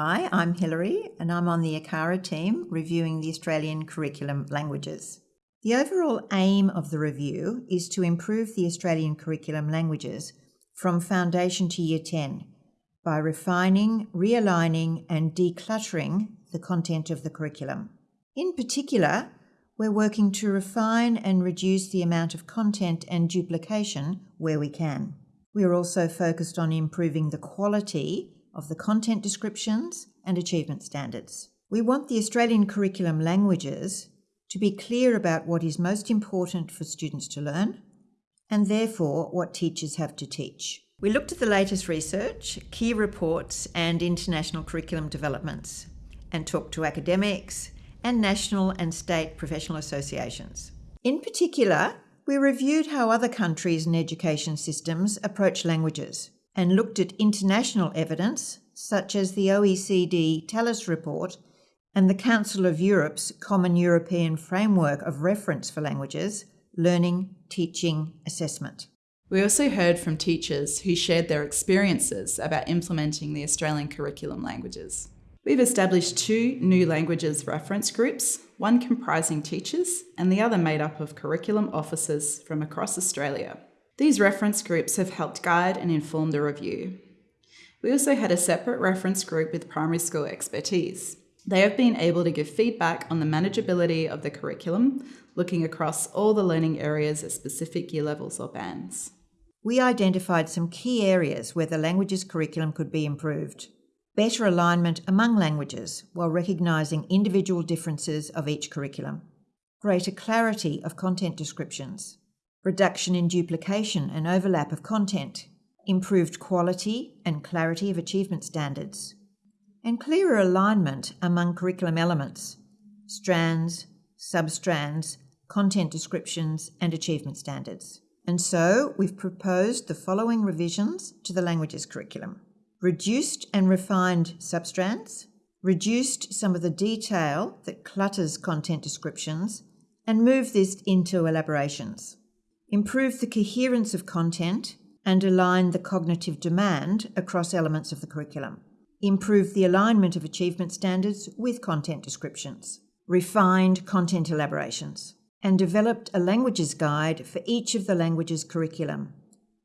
Hi, I'm Hilary, and I'm on the ACARA team reviewing the Australian curriculum languages. The overall aim of the review is to improve the Australian curriculum languages from foundation to year 10 by refining, realigning, and decluttering the content of the curriculum. In particular, we're working to refine and reduce the amount of content and duplication where we can. We are also focused on improving the quality of the content descriptions and achievement standards. We want the Australian curriculum languages to be clear about what is most important for students to learn, and therefore what teachers have to teach. We looked at the latest research, key reports, and international curriculum developments, and talked to academics and national and state professional associations. In particular, we reviewed how other countries and education systems approach languages and looked at international evidence, such as the OECD TALIS report and the Council of Europe's Common European Framework of Reference for Languages, Learning, Teaching, Assessment. We also heard from teachers who shared their experiences about implementing the Australian curriculum languages. We've established two new languages reference groups, one comprising teachers and the other made up of curriculum officers from across Australia. These reference groups have helped guide and inform the review. We also had a separate reference group with primary school expertise. They have been able to give feedback on the manageability of the curriculum, looking across all the learning areas at specific year levels or bands. We identified some key areas where the languages curriculum could be improved. Better alignment among languages while recognising individual differences of each curriculum. Greater clarity of content descriptions. Reduction in duplication and overlap of content. Improved quality and clarity of achievement standards and clearer alignment among curriculum elements, strands, substrands, content descriptions, and achievement standards. And so we've proposed the following revisions to the languages curriculum. Reduced and refined substrands, reduced some of the detail that clutters content descriptions, and moved this into elaborations. Improved the coherence of content and aligned the cognitive demand across elements of the curriculum improved the alignment of achievement standards with content descriptions, refined content elaborations, and developed a languages guide for each of the languages curriculum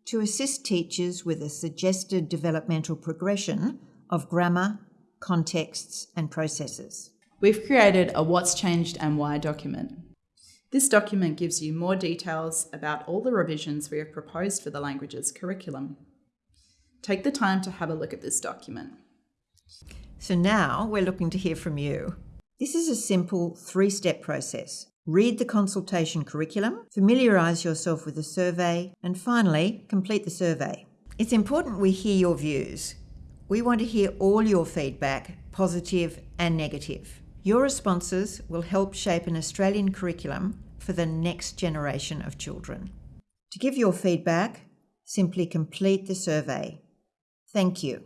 to assist teachers with a suggested developmental progression of grammar, contexts, and processes. We've created a What's Changed and Why document. This document gives you more details about all the revisions we have proposed for the languages curriculum. Take the time to have a look at this document. So now we're looking to hear from you. This is a simple three step process. Read the consultation curriculum, familiarise yourself with the survey, and finally, complete the survey. It's important we hear your views. We want to hear all your feedback, positive and negative. Your responses will help shape an Australian curriculum for the next generation of children. To give your feedback, simply complete the survey. Thank you.